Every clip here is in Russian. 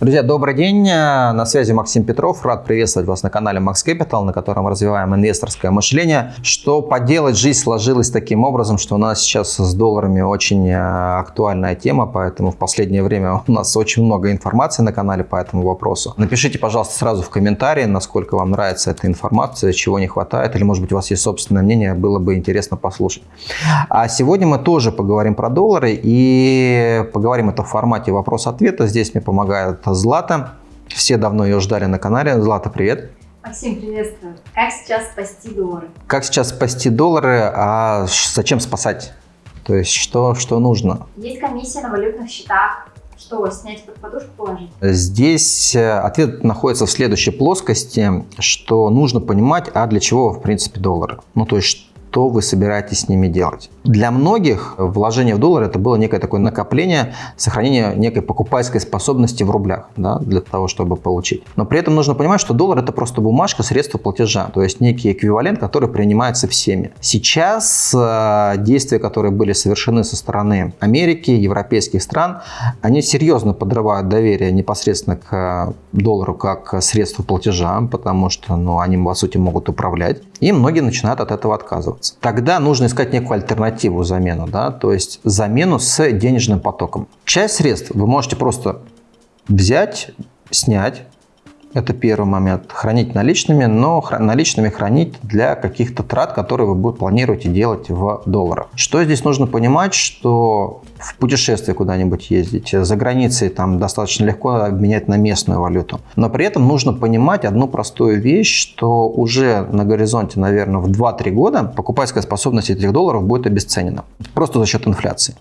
Друзья, добрый день. На связи Максим Петров. Рад приветствовать вас на канале Max Capital, на котором развиваем инвесторское мышление. Что поделать, жизнь сложилась таким образом, что у нас сейчас с долларами очень э, актуальная тема, поэтому в последнее время у нас очень много информации на канале по этому вопросу. Напишите, пожалуйста, сразу в комментарии, насколько вам нравится эта информация, чего не хватает, или, может быть, у вас есть собственное мнение, было бы интересно послушать. А сегодня мы тоже поговорим про доллары и поговорим это в формате вопрос-ответа. Здесь мне помогает Злата. Все давно ее ждали на канале. Злата, привет. Максим, приветствую. Как сейчас спасти доллары? Как сейчас спасти доллары, а зачем спасать? То есть что, что нужно? Есть комиссия на валютных счетах. Что, снять под подушку положить? Здесь э, ответ находится в следующей плоскости, что нужно понимать, а для чего, в принципе, доллары. Ну, то есть, что вы собираетесь с ними делать. Для многих вложение в доллар это было некое такое накопление, сохранение некой покупательской способности в рублях да, для того, чтобы получить. Но при этом нужно понимать, что доллар это просто бумажка, средство платежа, то есть некий эквивалент, который принимается всеми. Сейчас э, действия, которые были совершены со стороны Америки, европейских стран, они серьезно подрывают доверие непосредственно к доллару как средству платежа, потому что ну, они, по сути, могут управлять. И многие начинают от этого отказываться пользоваться. Тогда нужно искать некую альтернативу замену, да, то есть замену с денежным потоком. Часть средств вы можете просто взять, снять, это первый момент. Хранить наличными, но наличными хранить для каких-то трат, которые вы будете планируете делать в долларах. Что здесь нужно понимать, что в путешествие куда-нибудь ездить, за границей там достаточно легко обменять на местную валюту. Но при этом нужно понимать одну простую вещь, что уже на горизонте, наверное, в 2-3 года покупательская способность этих долларов будет обесценена. Просто за счет инфляции.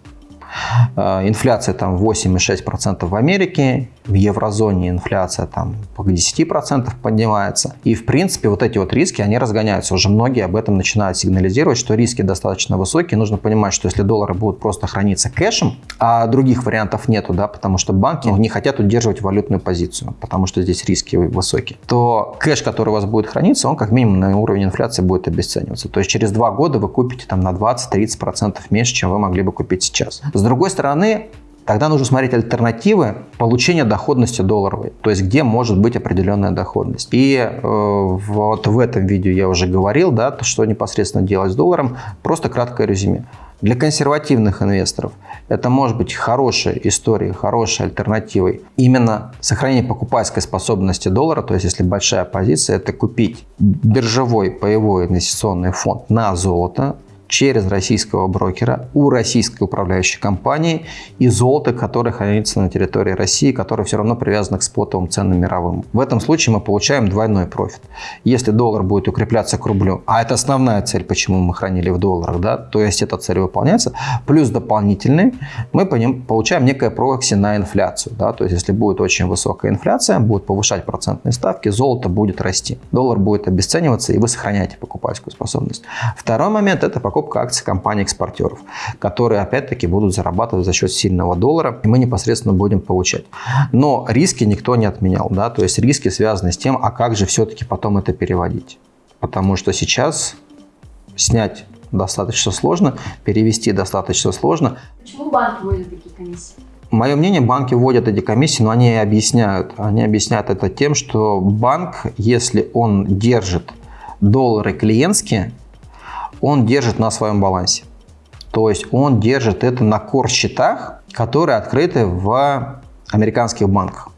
Э, инфляция там 8,6% в Америке, в еврозоне инфляция там по 10% поднимается. И в принципе вот эти вот риски, они разгоняются. Уже многие об этом начинают сигнализировать, что риски достаточно высокие. Нужно понимать, что если доллары будут просто храниться кэшем, а других вариантов нету, да, потому что банки не хотят удерживать валютную позицию, потому что здесь риски высокие, то кэш, который у вас будет храниться, он как минимум на уровень инфляции будет обесцениваться. То есть через два года вы купите там на 20-30% меньше, чем вы могли бы купить сейчас. С другой стороны, тогда нужно смотреть альтернативы получения доходности долларовой, то есть где может быть определенная доходность. И э, вот в этом видео я уже говорил, да, что непосредственно делать с долларом, просто краткое резюме. Для консервативных инвесторов это может быть хорошей историей, хорошей альтернативой. Именно сохранение покупательской способности доллара, то есть если большая позиция, это купить биржевой паевой инвестиционный фонд на золото, через российского брокера у российской управляющей компании и золото, которое хранится на территории России, которое все равно привязано к спотовым ценам мировым. В этом случае мы получаем двойной профит. Если доллар будет укрепляться к рублю, а это основная цель, почему мы хранили в долларах, да, то есть эта цель выполняется, плюс дополнительный, мы получаем некое прокси на инфляцию. Да, то есть если будет очень высокая инфляция, будут повышать процентные ставки, золото будет расти, доллар будет обесцениваться, и вы сохраняете покупательскую способность. Второй момент – это покупка покупка акций компаний-экспортеров, которые опять-таки будут зарабатывать за счет сильного доллара, и мы непосредственно будем получать. Но риски никто не отменял, да, то есть риски связаны с тем, а как же все-таки потом это переводить. Потому что сейчас снять достаточно сложно, перевести достаточно сложно. Почему банки вводят такие комиссии? Мое мнение, банки вводят эти комиссии, но они объясняют. Они объясняют это тем, что банк, если он держит доллары клиентские, он держит на своем балансе. То есть он держит это на кор-счетах, которые открыты в американских банках.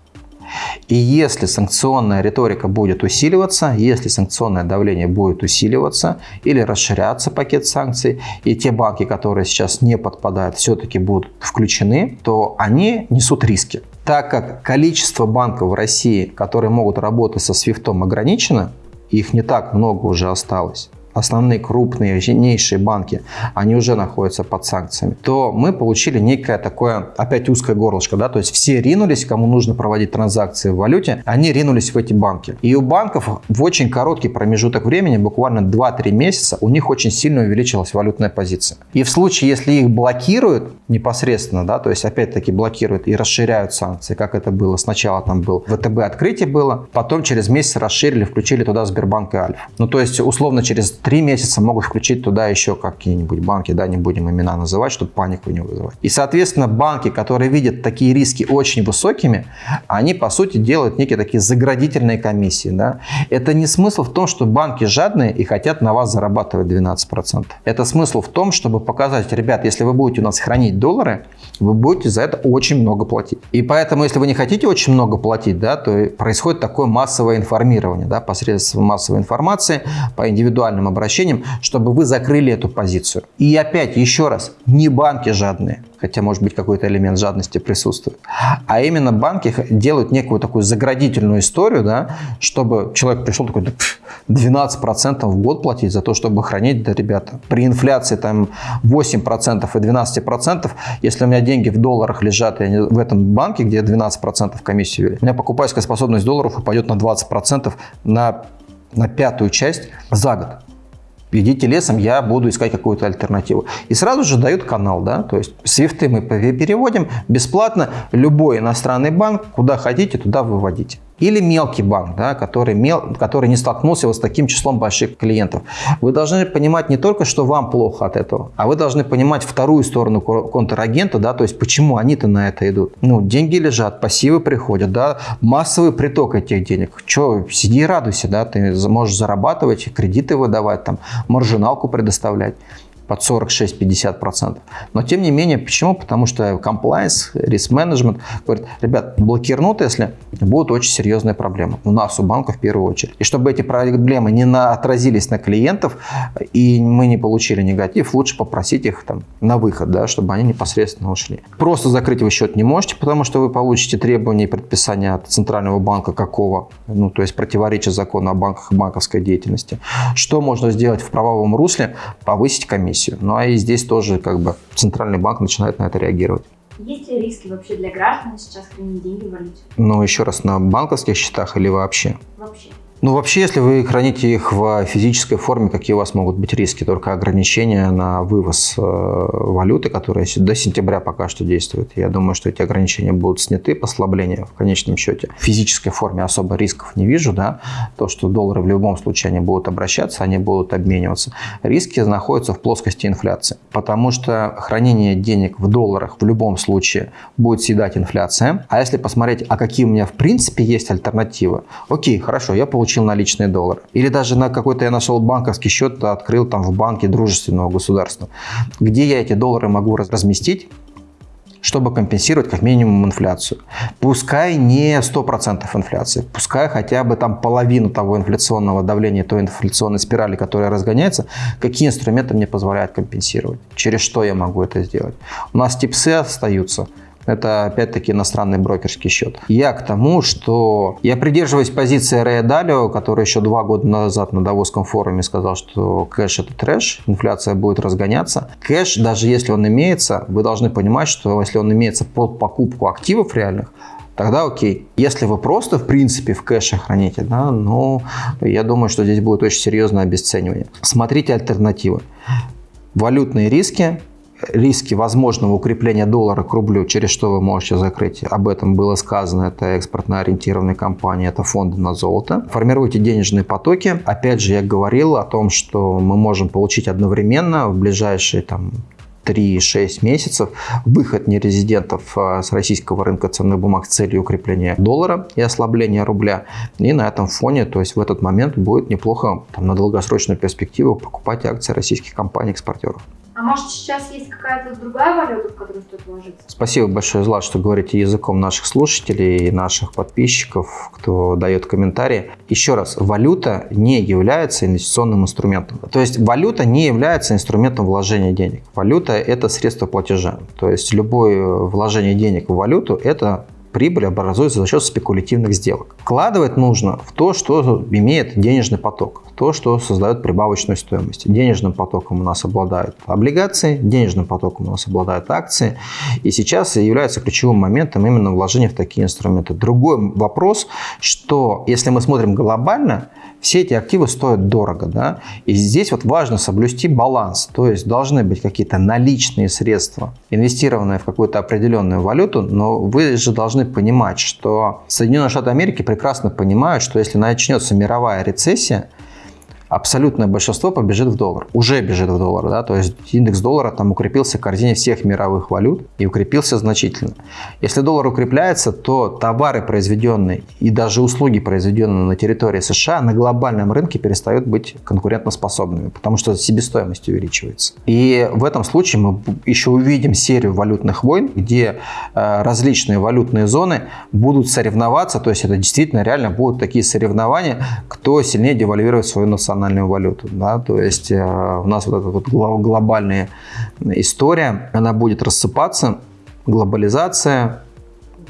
И если санкционная риторика будет усиливаться, если санкционное давление будет усиливаться или расширяться пакет санкций, и те банки, которые сейчас не подпадают, все-таки будут включены, то они несут риски. Так как количество банков в России, которые могут работать со свифтом ограничено, их не так много уже осталось, основные крупные, сильнейшие банки, они уже находятся под санкциями, то мы получили некое такое, опять узкое горлышко, да, то есть все ринулись, кому нужно проводить транзакции в валюте, они ринулись в эти банки. И у банков в очень короткий промежуток времени, буквально 2-3 месяца, у них очень сильно увеличилась валютная позиция. И в случае, если их блокируют непосредственно, да, то есть опять-таки блокируют и расширяют санкции, как это было сначала там был ВТБ открытие было, потом через месяц расширили, включили туда Сбербанк и Альфа. Ну то есть условно через три месяца могут включить туда еще какие-нибудь банки, да, не будем имена называть, чтобы панику не вызывать. И, соответственно, банки, которые видят такие риски очень высокими, они, по сути, делают некие такие заградительные комиссии. Да? Это не смысл в том, что банки жадные и хотят на вас зарабатывать 12%. Это смысл в том, чтобы показать, ребят, если вы будете у нас хранить доллары, вы будете за это очень много платить. И поэтому, если вы не хотите очень много платить, да, то происходит такое массовое информирование да, посредством массовой информации по индивидуальным обращениям, чтобы вы закрыли эту позицию. И опять, еще раз, не банки жадные хотя, может быть, какой-то элемент жадности присутствует. А именно банки делают некую такую заградительную историю, да, чтобы человек пришел такой, да, 12% в год платить за то, чтобы хранить, да, ребята, при инфляции там 8% и 12%, если у меня деньги в долларах лежат и в этом банке, где 12% комиссию ввели, у меня покупательская способность долларов упадет на 20% на, на пятую часть за год идите лесом, я буду искать какую-то альтернативу. И сразу же дают канал, да, то есть свифты мы переводим бесплатно, любой иностранный банк, куда хотите, туда выводите. Или мелкий банк, да, который, мел, который не столкнулся вот с таким числом больших клиентов. Вы должны понимать не только, что вам плохо от этого, а вы должны понимать вторую сторону контрагента, да, то есть почему они-то на это идут. Ну, деньги лежат, пассивы приходят, да, массовый приток этих денег. Че, сиди и радуйся, да, ты можешь зарабатывать, кредиты выдавать, там, маржиналку предоставлять под 46-50%. Но тем не менее, почему? Потому что compliance, risk management говорит, ребят, блокирнут, если будут очень серьезные проблемы. У нас, у банка в первую очередь. И чтобы эти проблемы не на, отразились на клиентов, и мы не получили негатив, лучше попросить их там, на выход, да, чтобы они непосредственно ушли. Просто закрыть вы счет не можете, потому что вы получите требования и предписания от Центрального банка какого, ну, то есть противоречия закону о банках и банковской деятельности. Что можно сделать в правовом русле? Повысить комиссию комиссию. Ну а и здесь тоже как бы центральный банк начинает на это реагировать. Есть ли риски вообще для граждан сейчас хранить деньги в валюте? Ну, еще раз, на банковских счетах или вообще? Вообще. Ну, вообще, если вы храните их в физической форме, какие у вас могут быть риски? Только ограничения на вывоз э, валюты, которые до сентября пока что действуют. Я думаю, что эти ограничения будут сняты, послабления в конечном счете. В физической форме особо рисков не вижу, да. То, что доллары в любом случае они будут обращаться, они будут обмениваться. Риски находятся в плоскости инфляции, потому что хранение денег в долларах в любом случае будет съедать инфляция. А если посмотреть, а какие у меня в принципе есть альтернативы, окей, хорошо, я получил получил наличные доллары. Или даже на какой-то я нашел банковский счет, открыл там в банке дружественного государства. Где я эти доллары могу разместить? чтобы компенсировать как минимум инфляцию. Пускай не 100% инфляции, пускай хотя бы там половину того инфляционного давления, той инфляционной спирали, которая разгоняется, какие инструменты мне позволяют компенсировать, через что я могу это сделать. У нас типсы остаются, это опять-таки иностранный брокерский счет. Я к тому, что я придерживаюсь позиции Рэя Далио, который еще два года назад на Давосском форуме сказал, что кэш это трэш, инфляция будет разгоняться. Кэш, даже если он имеется, вы должны понимать, что если он имеется под покупку активов реальных, тогда окей. Если вы просто, в принципе, в кэше храните, да, ну, я думаю, что здесь будет очень серьезное обесценивание. Смотрите альтернативы. Валютные риски, риски возможного укрепления доллара к рублю, через что вы можете закрыть. Об этом было сказано. Это экспортно ориентированные компании, это фонды на золото. Формируйте денежные потоки. Опять же, я говорил о том, что мы можем получить одновременно в ближайшие там 3-6 месяцев выход нерезидентов а, с российского рынка ценных бумаг с целью укрепления доллара и ослабления рубля. И на этом фоне, то есть в этот момент будет неплохо там, на долгосрочную перспективу покупать акции российских компаний-экспортеров. А может сейчас есть какая-то другая валюта, в которую стоит вложиться? Спасибо большое, Злат, что говорите языком наших слушателей наших подписчиков, кто дает комментарии. Еще раз, валюта не является инвестиционным инструментом. То есть валюта не является инструментом вложения денег. Валюта – это средство платежа. То есть любое вложение денег в валюту – это прибыль образуется за счет спекулятивных сделок. Вкладывать нужно в то, что имеет денежный поток, то, что создает прибавочную стоимость. Денежным потоком у нас обладают облигации, денежным потоком у нас обладают акции. И сейчас является ключевым моментом именно вложения в такие инструменты. Другой вопрос, что если мы смотрим глобально, все эти активы стоят дорого, да, и здесь вот важно соблюсти баланс, то есть должны быть какие-то наличные средства, инвестированные в какую-то определенную валюту, но вы же должны понимать, что Соединенные Штаты Америки прекрасно понимают, что если начнется мировая рецессия, абсолютное большинство побежит в доллар. Уже бежит в доллар, да, то есть индекс доллара там укрепился в корзине всех мировых валют и укрепился значительно. Если доллар укрепляется, то товары, произведенные и даже услуги, произведенные на территории США, на глобальном рынке перестают быть конкурентоспособными, потому что себестоимость увеличивается. И в этом случае мы еще увидим серию валютных войн, где э, различные валютные зоны будут соревноваться, то есть это действительно реально будут такие соревнования, кто сильнее девальвирует свою национальную валюту. Да? То есть э, у нас вот эта вот глобальная история, она будет рассыпаться, глобализация,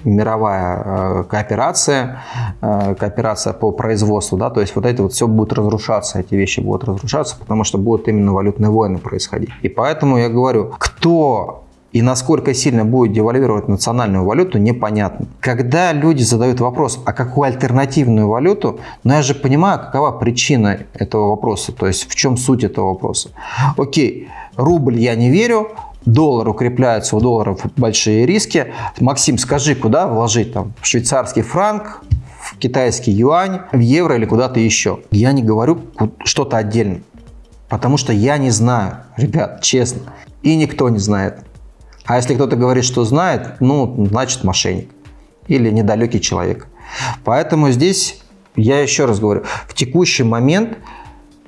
мировая э, кооперация, э, кооперация по производству, да, то есть вот это вот все будет разрушаться, эти вещи будут разрушаться, потому что будут именно валютные войны происходить. И поэтому я говорю, кто и насколько сильно будет девальвировать национальную валюту, непонятно. Когда люди задают вопрос, а какую альтернативную валюту, но я же понимаю, какова причина этого вопроса, то есть в чем суть этого вопроса. Окей, рубль я не верю, доллар укрепляется, у долларов большие риски. Максим, скажи, куда вложить там? Швейцарский франк, в китайский юань, в евро или куда-то еще? Я не говорю что-то отдельно, потому что я не знаю, ребят, честно. И никто не знает. А если кто-то говорит, что знает, ну, значит мошенник или недалекий человек. Поэтому здесь, я еще раз говорю, в текущий момент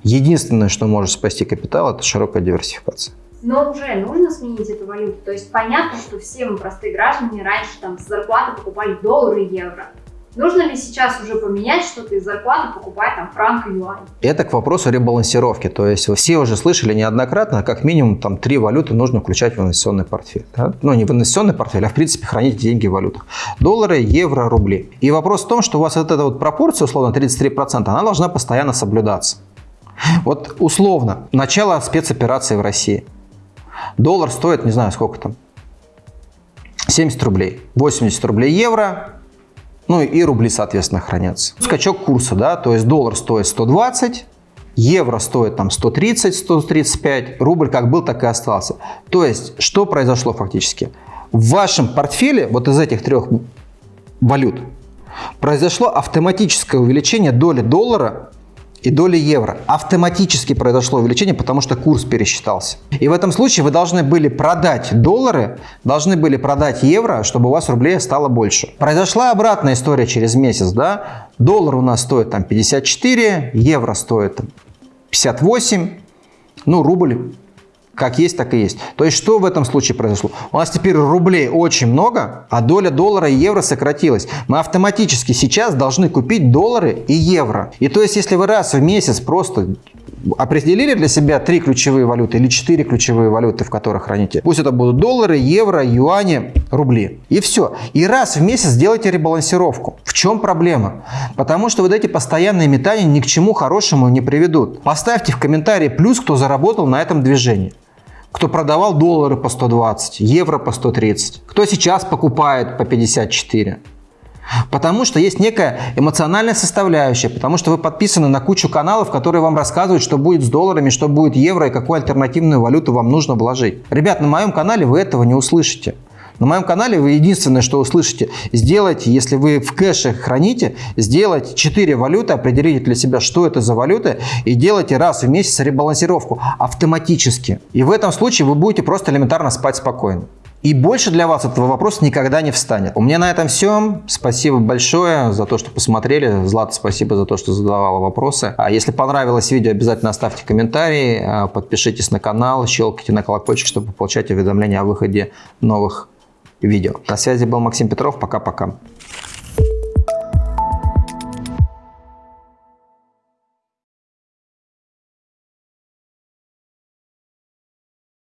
единственное, что может спасти капитал, это широкая диверсификация. Но уже нужно сменить эту валюту. То есть понятно, что все мы, простые граждане, раньше там с зарплаты покупали доллары и евро. Нужно ли сейчас уже поменять что-то из зарплаты, покупать там франк и юань? Это к вопросу ребалансировки. То есть все уже слышали неоднократно, как минимум там три валюты нужно включать в инвестиционный портфель. Да? Ну, не в инвестиционный портфель, а в принципе хранить деньги в валютах. Доллары, евро, рубли. И вопрос в том, что у вас вот эта вот пропорция, условно 33%, она должна постоянно соблюдаться. Вот условно, начало спецоперации в России – Доллар стоит, не знаю, сколько там, 70 рублей. 80 рублей евро, ну и рубли, соответственно, хранятся. Скачок курса, да, то есть доллар стоит 120, евро стоит там 130, 135, рубль как был, так и остался. То есть, что произошло фактически? В вашем портфеле, вот из этих трех валют, произошло автоматическое увеличение доли доллара и доли евро. Автоматически произошло увеличение, потому что курс пересчитался. И в этом случае вы должны были продать доллары, должны были продать евро, чтобы у вас рублей стало больше. Произошла обратная история через месяц. Да? Доллар у нас стоит там 54, евро стоит там, 58, ну рубль как есть, так и есть. То есть, что в этом случае произошло? У нас теперь рублей очень много, а доля доллара и евро сократилась. Мы автоматически сейчас должны купить доллары и евро. И то есть, если вы раз в месяц просто определили для себя три ключевые валюты или четыре ключевые валюты, в которых храните. Пусть это будут доллары, евро, юани, рубли. И все. И раз в месяц делайте ребалансировку. В чем проблема? Потому что вот эти постоянные метания ни к чему хорошему не приведут. Поставьте в комментарии плюс, кто заработал на этом движении кто продавал доллары по 120, евро по 130, кто сейчас покупает по 54. Потому что есть некая эмоциональная составляющая, потому что вы подписаны на кучу каналов, которые вам рассказывают, что будет с долларами, что будет евро и какую альтернативную валюту вам нужно вложить. Ребят, на моем канале вы этого не услышите. На моем канале вы единственное, что услышите, сделайте, если вы в кэше храните, сделайте 4 валюты, определите для себя, что это за валюта, и делайте раз в месяц ребалансировку автоматически. И в этом случае вы будете просто элементарно спать спокойно. И больше для вас этого вопроса никогда не встанет. У меня на этом все. Спасибо большое за то, что посмотрели. Злата, спасибо за то, что задавала вопросы. А если понравилось видео, обязательно оставьте комментарии, а, подпишитесь на канал, щелкайте на колокольчик, чтобы получать уведомления о выходе новых видео. На связи был Максим Петров. Пока-пока.